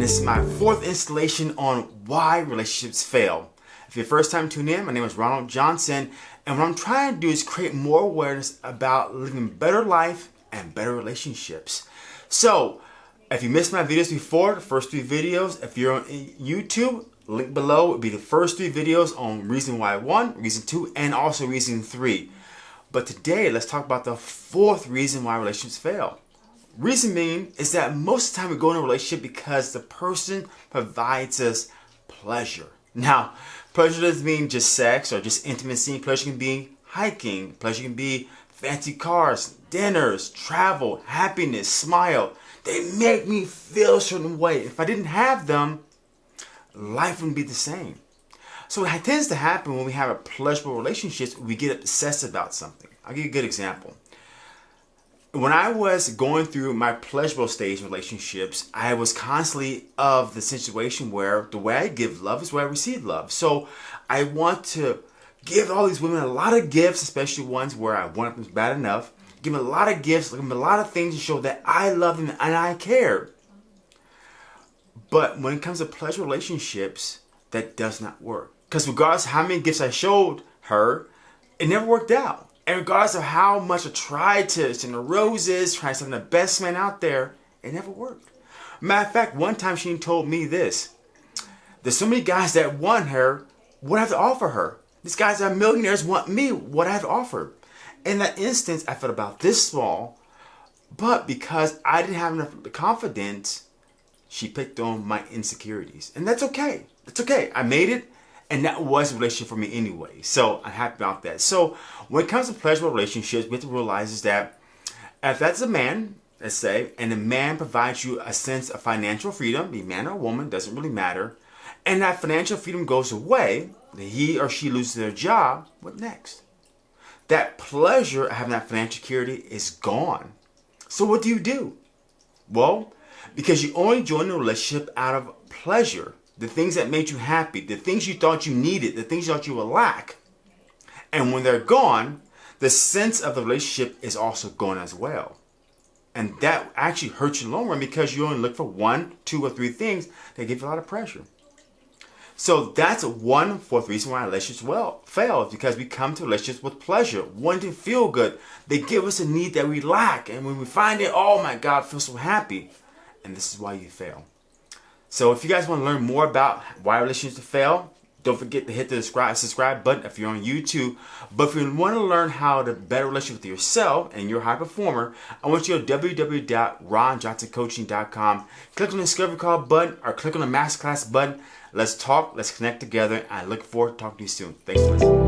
this is my fourth installation on why relationships fail. If you're first time tuning in, my name is Ronald Johnson, and what I'm trying to do is create more awareness about living better life and better relationships. So, if you missed my videos before, the first three videos, if you're on YouTube, link below would be the first three videos on reason why one, reason two, and also reason three. But today, let's talk about the fourth reason why relationships fail. Reason being is that most of the time we go in a relationship because the person provides us pleasure. Now, pleasure doesn't mean just sex or just intimacy. Pleasure can be hiking. Pleasure can be fancy cars, dinners, travel, happiness, smile. They make me feel a certain way. If I didn't have them, life wouldn't be the same. So what tends to happen when we have a pleasurable relationship, we get obsessed about something. I'll give you a good example when I was going through my pleasurable stage relationships, I was constantly of the situation where the way I give love is where I receive love. So I want to give all these women a lot of gifts, especially ones where I want them bad enough. Give them a lot of gifts, give them a lot of things to show that I love them and I care. But when it comes to pleasure relationships, that does not work. Because regardless how many gifts I showed her, it never worked out. And regardless of how much I tried to send the roses, try to send the best man out there, it never worked. Matter of fact, one time she told me this. There's so many guys that want her, what I have to offer her. These guys that are millionaires want me, what I have to offer. In that instance, I felt about this small, but because I didn't have enough confidence, she picked on my insecurities. And that's okay. That's okay. I made it and that was a relationship for me anyway. So I'm happy about that. So when it comes to pleasurable relationships, we have to realize is that if that's a man, let's say, and the man provides you a sense of financial freedom, be man or woman, doesn't really matter, and that financial freedom goes away, he or she loses their job, what next? That pleasure of having that financial security is gone. So what do you do? Well, because you only join the relationship out of pleasure, the things that made you happy, the things you thought you needed, the things you thought you would lack. And when they're gone, the sense of the relationship is also gone as well. And that actually hurts you in the long run because you only look for one, two, or three things that give you a lot of pressure. So that's one fourth reason why relationships well fail because we come to relationships with pleasure, wanting to feel good. They give us a need that we lack, and when we find it, oh my God, I feel so happy. And this is why you fail. So if you guys want to learn more about why relationships fail, don't forget to hit the subscribe, subscribe button if you're on YouTube. But if you want to learn how to better relationship with yourself and you're a high performer, I want you to www.ronjohnsoncoaching.com. Click on the Discovery Call button or click on the Masterclass button. Let's talk, let's connect together. I look forward to talking to you soon. Thanks for listening.